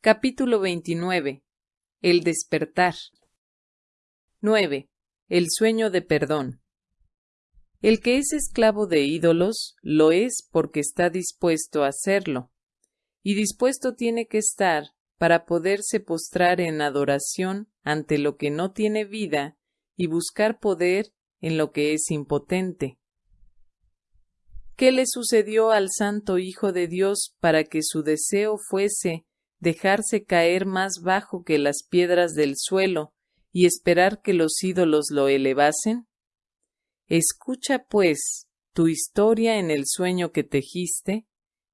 Capítulo 29. El despertar. 9. El sueño de perdón. El que es esclavo de ídolos lo es porque está dispuesto a hacerlo, y dispuesto tiene que estar para poderse postrar en adoración ante lo que no tiene vida y buscar poder en lo que es impotente. ¿Qué le sucedió al Santo Hijo de Dios para que su deseo fuese dejarse caer más bajo que las piedras del suelo y esperar que los ídolos lo elevasen? Escucha, pues, tu historia en el sueño que tejiste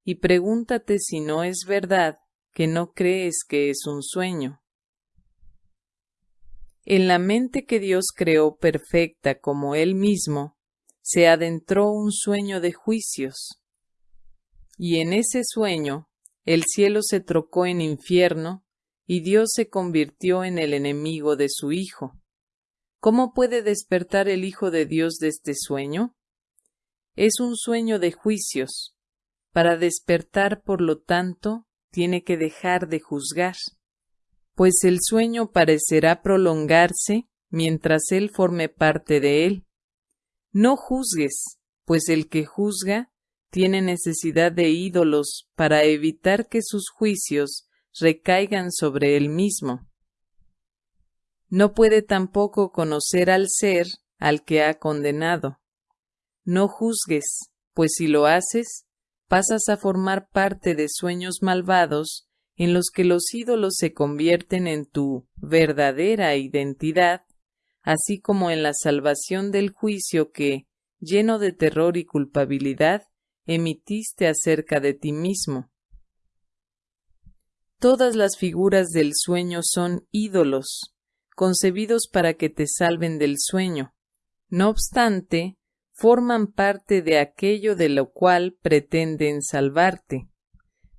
y pregúntate si no es verdad que no crees que es un sueño. En la mente que Dios creó perfecta como Él mismo, se adentró un sueño de juicios. Y en ese sueño el cielo se trocó en infierno y Dios se convirtió en el enemigo de su Hijo. ¿Cómo puede despertar el Hijo de Dios de este sueño? Es un sueño de juicios. Para despertar, por lo tanto, tiene que dejar de juzgar, pues el sueño parecerá prolongarse mientras él forme parte de él. No juzgues, pues el que juzga tiene necesidad de ídolos para evitar que sus juicios recaigan sobre él mismo. No puede tampoco conocer al ser al que ha condenado. No juzgues, pues si lo haces, pasas a formar parte de sueños malvados en los que los ídolos se convierten en tu verdadera identidad, así como en la salvación del juicio que, lleno de terror y culpabilidad, emitiste acerca de ti mismo. Todas las figuras del sueño son ídolos, concebidos para que te salven del sueño. No obstante, forman parte de aquello de lo cual pretenden salvarte.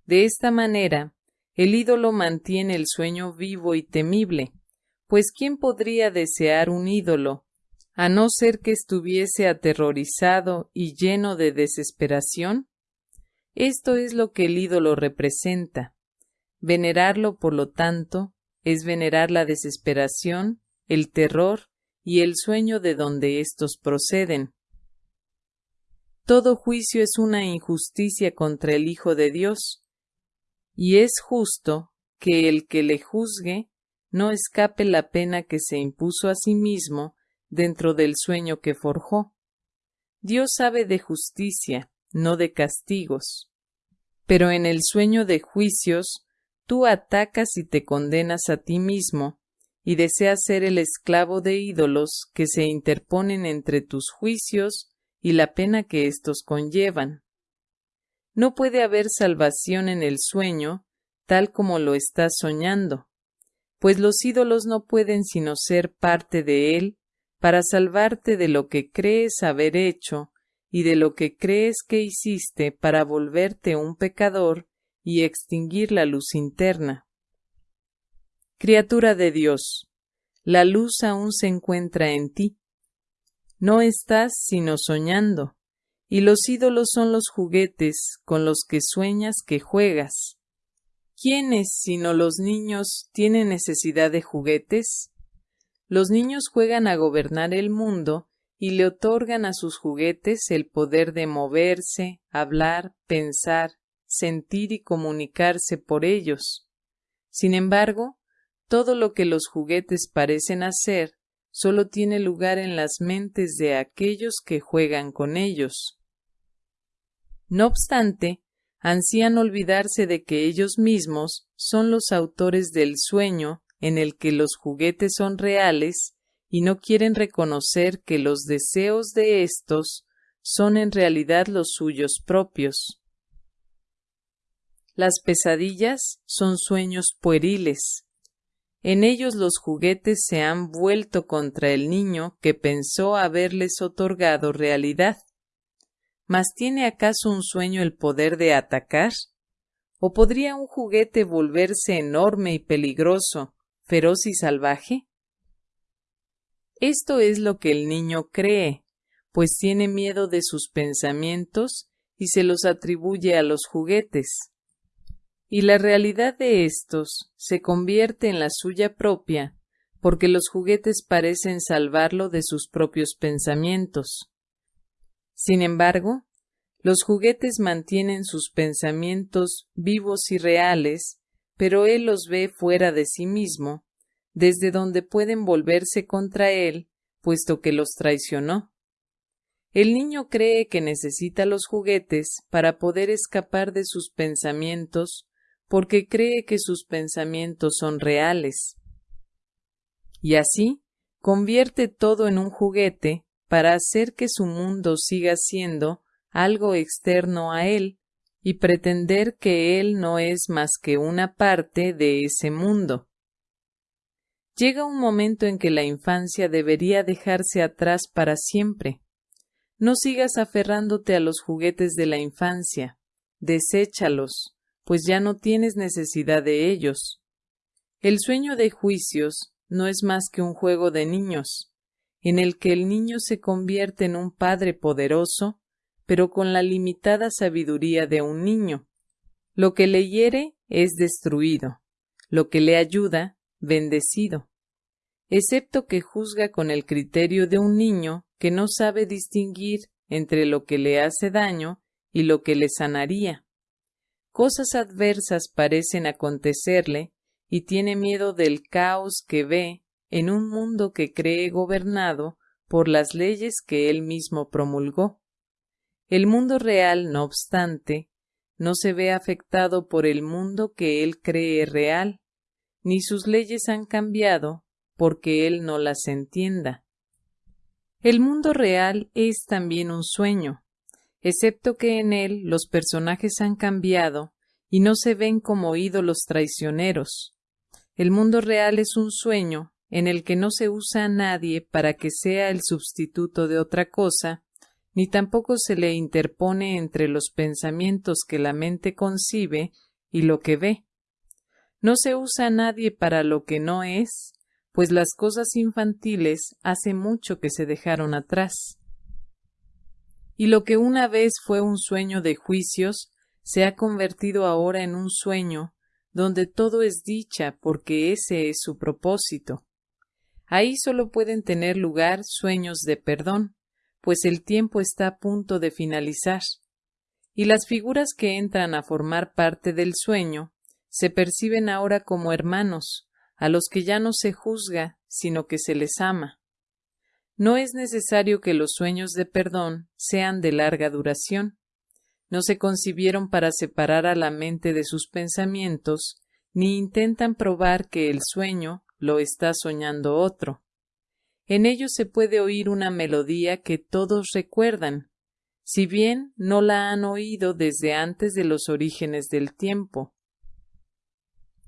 De esta manera, el ídolo mantiene el sueño vivo y temible, pues ¿quién podría desear un ídolo, a no ser que estuviese aterrorizado y lleno de desesperación? Esto es lo que el ídolo representa. Venerarlo, por lo tanto, es venerar la desesperación, el terror y el sueño de donde éstos proceden. Todo juicio es una injusticia contra el Hijo de Dios, y es justo que el que le juzgue no escape la pena que se impuso a sí mismo dentro del sueño que forjó. Dios sabe de justicia, no de castigos. Pero en el sueño de juicios, tú atacas y te condenas a ti mismo, y deseas ser el esclavo de ídolos que se interponen entre tus juicios y la pena que éstos conllevan. No puede haber salvación en el sueño tal como lo estás soñando, pues los ídolos no pueden sino ser parte de él para salvarte de lo que crees haber hecho y de lo que crees que hiciste para volverte un pecador y extinguir la luz interna. Criatura de Dios, la luz aún se encuentra en ti, no estás sino soñando, y los ídolos son los juguetes con los que sueñas que juegas. ¿Quiénes, sino los niños, tienen necesidad de juguetes? Los niños juegan a gobernar el mundo y le otorgan a sus juguetes el poder de moverse, hablar, pensar, sentir y comunicarse por ellos. Sin embargo, todo lo que los juguetes parecen hacer solo tiene lugar en las mentes de aquellos que juegan con ellos. No obstante, ansían olvidarse de que ellos mismos son los autores del sueño en el que los juguetes son reales y no quieren reconocer que los deseos de éstos son en realidad los suyos propios. Las pesadillas son sueños pueriles, en ellos los juguetes se han vuelto contra el niño que pensó haberles otorgado realidad. ¿Mas tiene acaso un sueño el poder de atacar? ¿O podría un juguete volverse enorme y peligroso, feroz y salvaje? Esto es lo que el niño cree, pues tiene miedo de sus pensamientos y se los atribuye a los juguetes. y la realidad de éstos se convierte en la suya propia porque los juguetes parecen salvarlo de sus propios pensamientos. Sin embargo, los juguetes mantienen sus pensamientos vivos y reales, pero él los ve fuera de sí mismo, desde donde pueden volverse contra él, puesto que los traicionó. El niño cree que necesita los juguetes para poder escapar de sus pensamientos, porque cree que sus pensamientos son reales y así convierte todo en un juguete para hacer que su mundo siga siendo algo externo a él y pretender que él no es más que una parte de ese mundo. Llega un momento en que la infancia debería dejarse atrás para siempre. No sigas aferrándote a los juguetes de la infancia, deséchalos, pues ya no tienes necesidad de ellos. El sueño de juicios no es más que un juego de niños, en el que el niño se convierte en un padre poderoso, pero con la limitada sabiduría de un niño. Lo que le hiere es destruido, lo que le ayuda, bendecido, excepto que juzga con el criterio de un niño que no sabe distinguir entre lo que le hace daño y lo que le sanaría. Cosas adversas parecen acontecerle y tiene miedo del caos que ve en un mundo que cree gobernado por las leyes que él mismo promulgó. El mundo real, no obstante, no se ve afectado por el mundo que él cree real, ni sus leyes han cambiado porque él no las entienda. El mundo real es también un sueño, excepto que en él los personajes han cambiado y no se ven como ídolos traicioneros, el mundo real es un sueño en el que no se usa a nadie para que sea el sustituto de otra cosa, ni tampoco se le interpone entre los pensamientos que la mente concibe y lo que ve. No se usa a nadie para lo que no es, pues las cosas infantiles hace mucho que se dejaron atrás. Y lo que una vez fue un sueño de juicios se ha convertido ahora en un sueño donde todo es dicha porque ese es su propósito. Ahí solo pueden tener lugar sueños de perdón, pues el tiempo está a punto de finalizar, y las figuras que entran a formar parte del sueño se perciben ahora como hermanos, a los que ya no se juzga, sino que se les ama. No es necesario que los sueños de perdón sean de larga duración no se concibieron para separar a la mente de sus pensamientos, ni intentan probar que el sueño lo está soñando otro. En ellos se puede oír una melodía que todos recuerdan, si bien no la han oído desde antes de los orígenes del tiempo.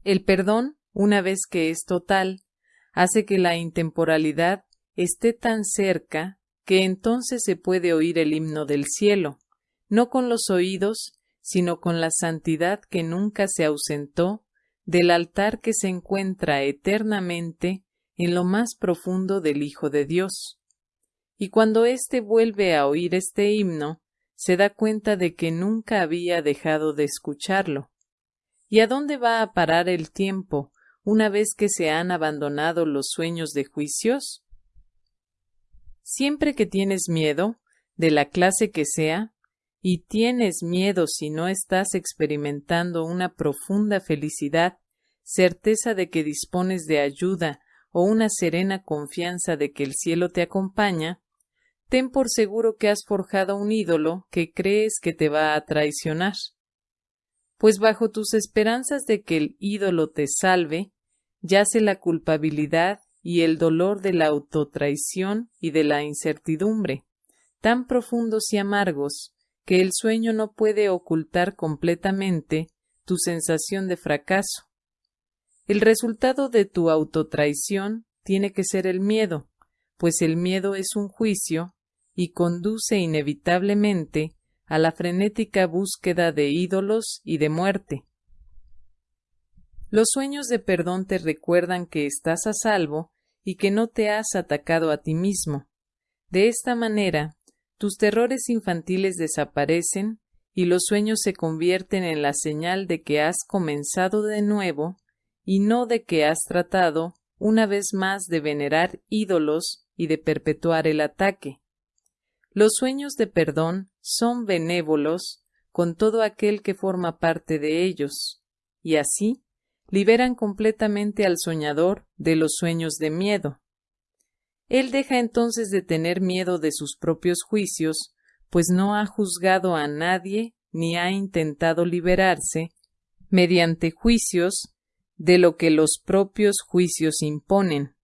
El perdón, una vez que es total, hace que la intemporalidad esté tan cerca que entonces se puede oír el himno del cielo, no con los oídos, sino con la santidad que nunca se ausentó del altar que se encuentra eternamente en lo más profundo del Hijo de Dios. Y cuando éste vuelve a oír este himno, se da cuenta de que nunca había dejado de escucharlo. ¿Y a dónde va a parar el tiempo una vez que se han abandonado los sueños de juicios? Siempre que tienes miedo, de la clase que sea, y tienes miedo si no estás experimentando una profunda felicidad, certeza de que dispones de ayuda o una serena confianza de que el cielo te acompaña, ten por seguro que has forjado un ídolo que crees que te va a traicionar. Pues bajo tus esperanzas de que el ídolo te salve, yace la culpabilidad y el dolor de la autotraición y de la incertidumbre, tan profundos y amargos que el sueño no puede ocultar completamente tu sensación de fracaso. El resultado de tu autotraición tiene que ser el miedo, pues el miedo es un juicio y conduce inevitablemente a la frenética búsqueda de ídolos y de muerte. Los sueños de perdón te recuerdan que estás a salvo y que no te has atacado a ti mismo. De esta manera, tus terrores infantiles desaparecen y los sueños se convierten en la señal de que has comenzado de nuevo y no de que has tratado una vez más de venerar ídolos y de perpetuar el ataque. Los sueños de perdón son benévolos con todo aquel que forma parte de ellos, y así liberan completamente al soñador de los sueños de miedo. Él deja entonces de tener miedo de sus propios juicios, pues no ha juzgado a nadie ni ha intentado liberarse mediante juicios de lo que los propios juicios imponen.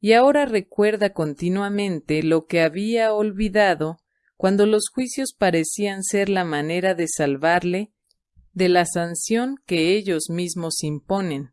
Y ahora recuerda continuamente lo que había olvidado cuando los juicios parecían ser la manera de salvarle de la sanción que ellos mismos imponen.